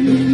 you.